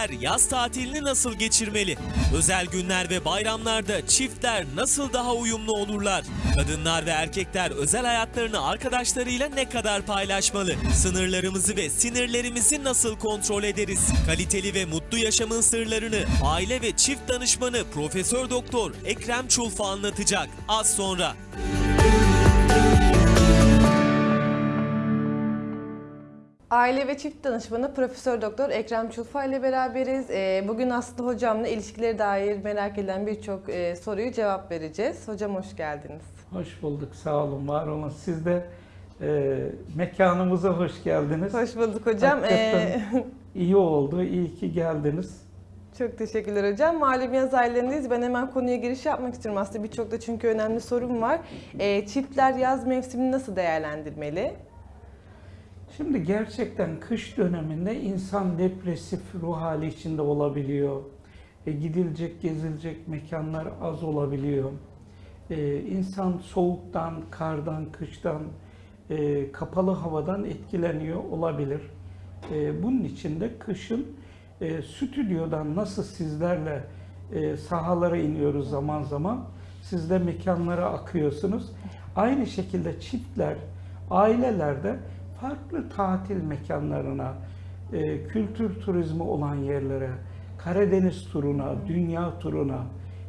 Çiftler yaz tatilini nasıl geçirmeli? Özel günler ve bayramlarda çiftler nasıl daha uyumlu olurlar? Kadınlar ve erkekler özel hayatlarını arkadaşlarıyla ne kadar paylaşmalı? Sınırlarımızı ve sinirlerimizi nasıl kontrol ederiz? Kaliteli ve mutlu yaşamın sırlarını aile ve çift danışmanı Profesör Doktor Ekrem Çulfa anlatacak. Az sonra. Aile ve çift danışmanı Profesör Doktor Ekrem Çulfa ile beraberiz. Ee, Bugün Aslı hocamla ilişkileri dair merak edilen birçok e, soruyu cevap vereceğiz. Hocam hoş geldiniz. Hoş bulduk, sağ olun, var olun. Siz de e, mekanımıza hoş geldiniz. Hoş bulduk hocam. Hakikaten Ee, iyi oldu, iyi ki geldiniz. Çok teşekkürler hocam. Malum yaz aylarındayız. Ben hemen konuya giriş yapmak istiyorum aslında. Birçok da çünkü önemli sorum var. Ee, Çiftler yaz mevsimini nasıl değerlendirmeli? Şimdi gerçekten kış döneminde insan depresif ruh hali içinde olabiliyor. E, gidilecek, gezilecek mekanlar az olabiliyor. E, insan soğuktan, kardan, kıştan, e, kapalı havadan etkileniyor olabilir. E, bunun için de kışın e, stüdyodan nasıl sizlerle e, sahalara iniyoruz zaman zaman, siz de mekanlara akıyorsunuz. Aynı şekilde çiftler, ailelerde farklı tatil mekanlarına, e, kültür turizmi olan yerlere, Karadeniz turuna, dünya turuna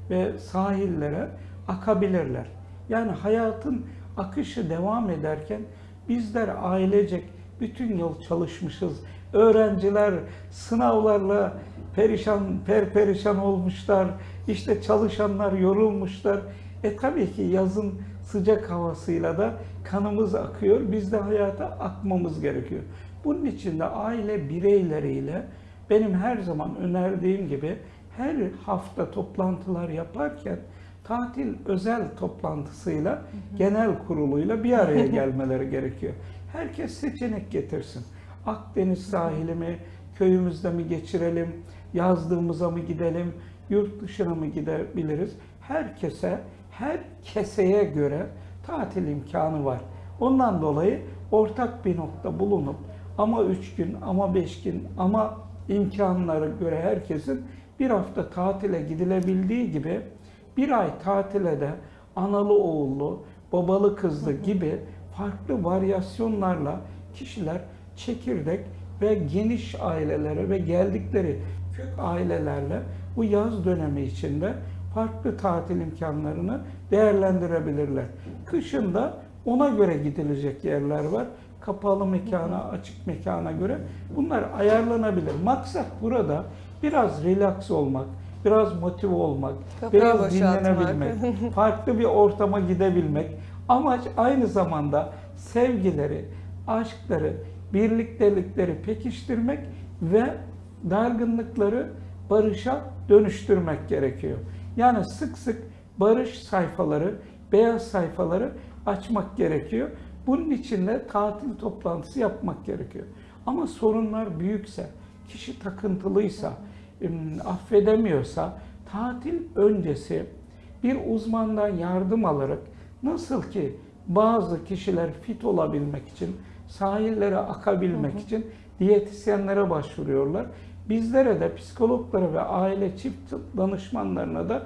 ve sahillere akabilirler. Yani hayatın akışı devam ederken bizler ailecek bütün yıl çalışmışız. Öğrenciler sınavlarla perişan, perperişan olmuşlar. İşte çalışanlar yorulmuşlar. E tabii ki yazın sıcak havasıyla da kanımız akıyor. Biz de hayata akmamız gerekiyor. Bunun için de aile bireyleriyle benim her zaman önerdiğim gibi her hafta toplantılar yaparken tatil özel toplantısıyla genel kuruluyla bir araya gelmeleri gerekiyor. Herkes seçenek getirsin. Akdeniz sahili mi, köyümüzde mi geçirelim, yazdığımıza mı gidelim, yurt dışına mı gidebiliriz? Herkese, her keseye göre tatil imkanı var. Ondan dolayı ortak bir nokta bulunup ama üç gün, ama beş gün, ama imkanlara göre herkesin bir hafta tatile gidilebildiği gibi bir ay tatile de analı oğullu, babalı kızlı gibi farklı varyasyonlarla kişiler çekirdek ve geniş ailelere ve geldikleri kök ailelerle bu yaz dönemi içinde farklı tatil imkanlarını değerlendirebilirler. Kışında ona göre gidilecek yerler var. Kapalı mekana, açık mekana göre bunlar ayarlanabilir. Maksat burada biraz relax olmak, biraz motive olmak, Kafayı biraz dinlenebilmek, farklı bir ortama gidebilmek. Amaç aynı zamanda sevgileri, aşkları, birliktelikleri pekiştirmek ve dargınlıkları barışa dönüştürmek gerekiyor. Yani sık sık barış sayfaları, beyaz sayfaları açmak gerekiyor. Bunun için de tatil toplantısı yapmak gerekiyor. Ama sorunlar büyükse, kişi takıntılıysa, em, affedemiyorsa tatil öncesi bir uzmandan yardım alarak nasıl ki bazı kişiler fit olabilmek için, sahillere akabilmek için diyetisyenlere başvuruyorlar. Bizlere de psikologlara ve aile çift danışmanlarına da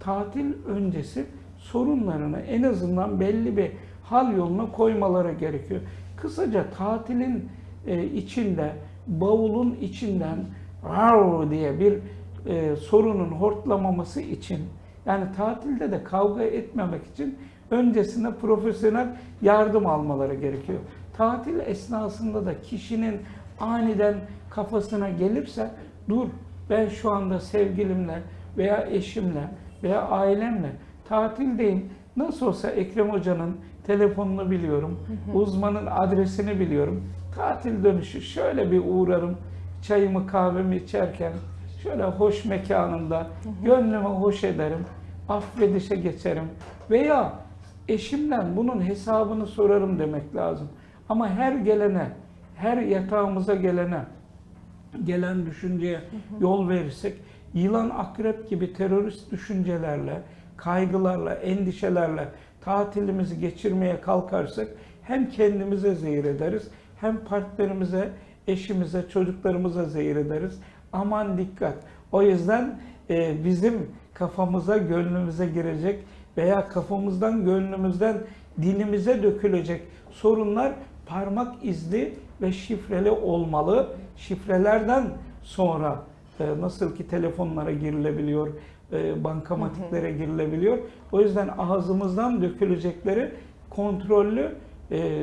tatil öncesi sorunlarını en azından belli bir hal yoluna koymaları gerekiyor. Kısaca tatilin e, içinde, bavulun içinden "Rav" diye bir e, sorunun hortlamaması için yani tatilde de kavga etmemek için öncesinde profesyonel yardım almaları gerekiyor. Tatil esnasında da kişinin aniden kafasına gelirse dur ben şu anda sevgilimle veya eşimle veya ailemle tatildeyim. Nasıl olsa Ekrem Hoca'nın telefonunu biliyorum. Uzmanın adresini biliyorum. Tatil dönüşü şöyle bir uğrarım. Çayımı kahvemi içerken şöyle hoş mekanında gönlümü hoş ederim. Affedişe geçerim. Veya eşimden bunun hesabını sorarım demek lazım. Ama her gelene, her yatağımıza gelene, gelen düşünceye yol verirsek, yılan akrep gibi terörist düşüncelerle, kaygılarla, endişelerle tatilimizi geçirmeye kalkarsak hem kendimize zehir ederiz, hem partnerimize, eşimize, çocuklarımıza zehir ederiz. Aman dikkat. O yüzden e, bizim kafamıza, gönlümüze girecek veya kafamızdan, gönlümüzden dilimize dökülecek sorunlar parmak izli ve şifreli olmalı. Şifrelerden sonra nasıl ki telefonlara girilebiliyor, e, bankamatiklere girilebiliyor. O yüzden ağzımızdan dökülecekleri kontrollü e,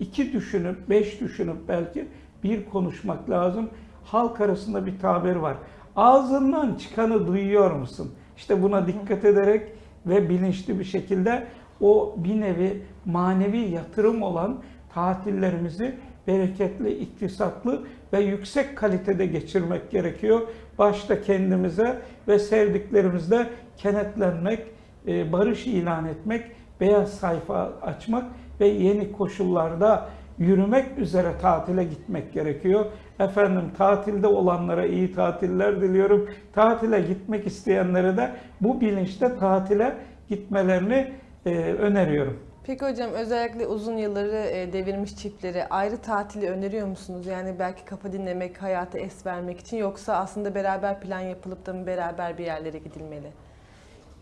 iki düşünüp, beş düşünüp belki bir konuşmak lazım. Halk arasında bir tabir var. Ağzından çıkanı duyuyor musun? İşte buna dikkat ederek ve bilinçli bir şekilde o bir nevi manevi yatırım olan tatillerimizi bereketli, iktisatlı ve yüksek kalitede geçirmek gerekiyor. Başta kendimize ve sevdiklerimizle kenetlenmek, e, barış ilan etmek, beyaz sayfa açmak ve yeni koşullarda yürümek üzere tatile gitmek gerekiyor. Efendim tatilde olanlara iyi tatiller diliyorum. Tatile gitmek isteyenlere de bu bilinçte tatile gitmelerini e, öneriyorum. Peki hocam özellikle uzun yılları e, devirmiş çiftlere ayrı tatili öneriyor musunuz? Yani belki kafa dinlemek, hayata es vermek için yoksa aslında beraber plan yapılıp da mı beraber bir yerlere gidilmeli?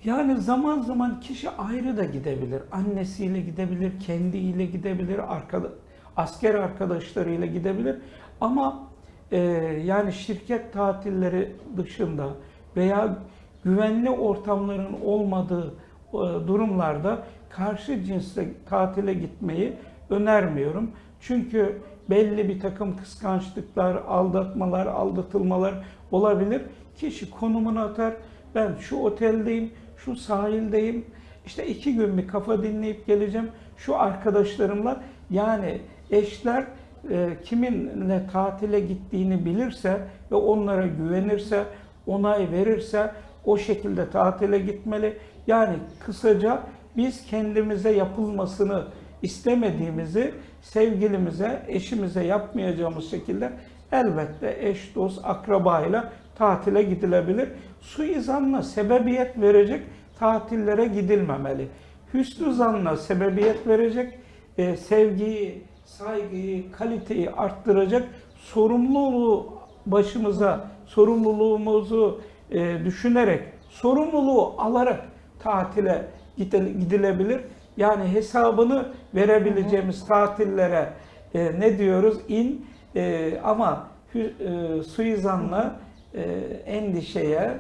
Yani zaman zaman kişi ayrı da gidebilir. Annesiyle gidebilir, kendiyle gidebilir, arkada, asker arkadaşlarıyla gidebilir. Ama e, yani şirket tatilleri dışında veya güvenli ortamların olmadığı durumlarda karşı cinsle tatile gitmeyi önermiyorum. Çünkü belli bir takım kıskançlıklar, aldatmalar, aldatılmalar olabilir. Kişi konumunu atar. Ben şu oteldeyim, şu sahildeyim. İşte iki gün bir kafa dinleyip geleceğim. Şu arkadaşlarımla yani eşler e, kiminle tatile gittiğini bilirse ve onlara güvenirse, onay verirse o şekilde tatile gitmeli. Yani kısaca biz kendimize yapılmasını istemediğimizi sevgilimize, eşimize yapmayacağımız şekilde elbette eş, dost, akrabayla tatile gidilebilir. Suizanla sebebiyet verecek tatillere gidilmemeli. Hüsnü zanla sebebiyet verecek, e, sevgiyi, saygıyı, kaliteyi arttıracak sorumluluğu başımıza, sorumluluğumuzu e, düşünerek, sorumluluğu alarak tatile gidilebilir. Yani hesabını verebileceğimiz tatillere e, ne diyoruz? İn e, ama hü- e, suizanla e, endişeye,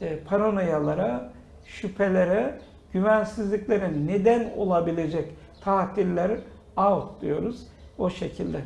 e, paranoyalara, şüphelere, güvensizliklere neden olabilecek tatiller out diyoruz. O şekilde